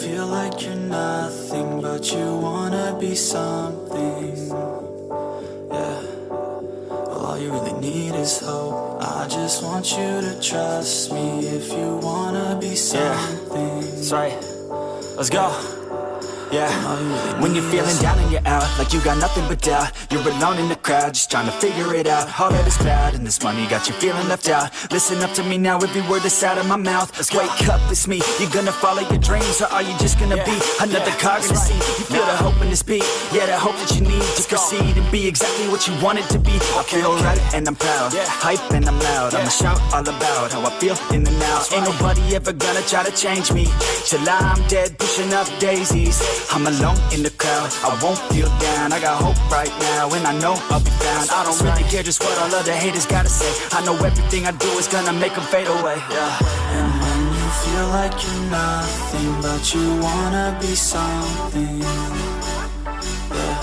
feel like you're nothing, but you wanna be something. Yeah. Well, all you really need is hope. I just want you to trust me if you wanna be something. That's right. Let's go. Yeah. When you're feeling down and you're out, like you got nothing but doubt. You're alone in the crowd, just trying to figure it out. All that is bad, and this money got you feeling left out. Listen up to me now, every word that's out of my mouth. Let's Wake up, it's me. You're gonna follow your dreams, or are you just gonna be another cog in the scene? You feel the hope in this beat, yeah, the hope that you need to proceed and be exactly what you want it to be. I feel right and I'm proud, yeah. hype and I'm loud. I'ma shout all about how I feel in the now. Ain't nobody ever gonna try to change me till I'm dead, pushing up daisies. I'm alone in the crowd, I won't feel down. I got hope right now, and I know I'll be found. I don't really care just what all other haters gotta say. I know everything I do is gonna make them fade away. Yeah. And when you feel like you're nothing, but you wanna be something. Yeah.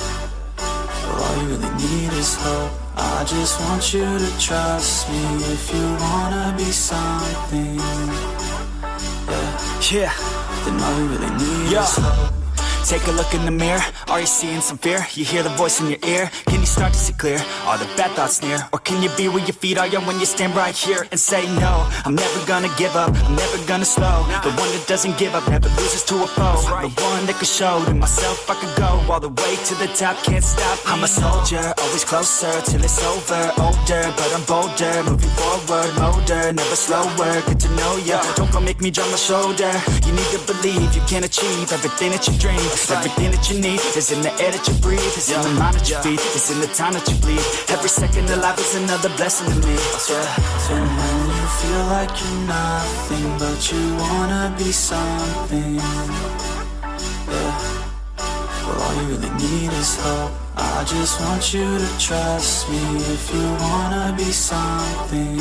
Well, all you really need is hope. I just want you to trust me if you wanna be something. Yeah. Yeah. Then all you really need Yeah. is hope. Take a look in the mirror, are you seeing some fear? You hear the voice in your ear, can you start to see clear? Are the bad thoughts near? Or can you be where your feet are, when you stand right here and say no? I'm never gonna give up, I'm never gonna slow. The one that doesn't give up, never loses to a foe. The one that could show to myself I could go all the way to the top, can't stop. I'm a soldier, always closer till it's over. Older, but I'm bolder, moving forward, older Never slower, good to know ya. Don't go make me drop my shoulder. You need to believe you can achieve everything that you dream Everything that you need is in the air that you breathe It's in the mind that you feed, it's in the time that you bleed Every second of life is another blessing to me. And when you feel like you're nothing, but you wanna be something. Yeah. Well, all you really need is hope. I just want you to trust me if you wanna be something.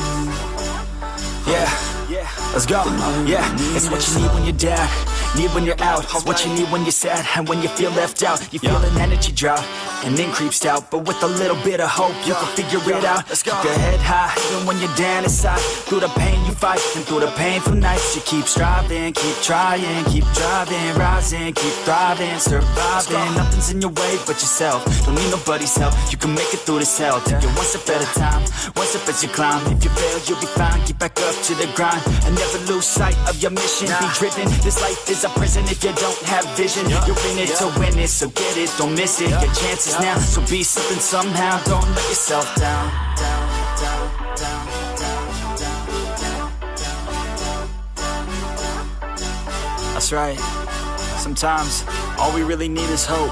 Yeah, yeah, let's go. Yeah, it's what you need when you're down, need when you're out. It's what you need when you're sad and when you feel left out. You feel an energy drop and then creeps out, but with a little bit of hope, you can figure it out. let's Keep your head high, even when you're down inside. Through the pain you fight, and through the painful nights, you keep striving, keep trying, keep driving, rising, keep thriving, surviving. Nothing's in your way but yourself. Don't need nobody's help. You can make it through this hell. Take it one step at a time, one step as you climb. If you fail, you'll be fine. Get back to the grind and never lose sight of your mission. Be driven. This life is a prison if you don't have vision. You're in it to win it, so get it, don't miss it. Your chances now, so be something somehow. Don't let yourself down. down, down, down, down, down, down. That's right. Sometimes all we really need is hope.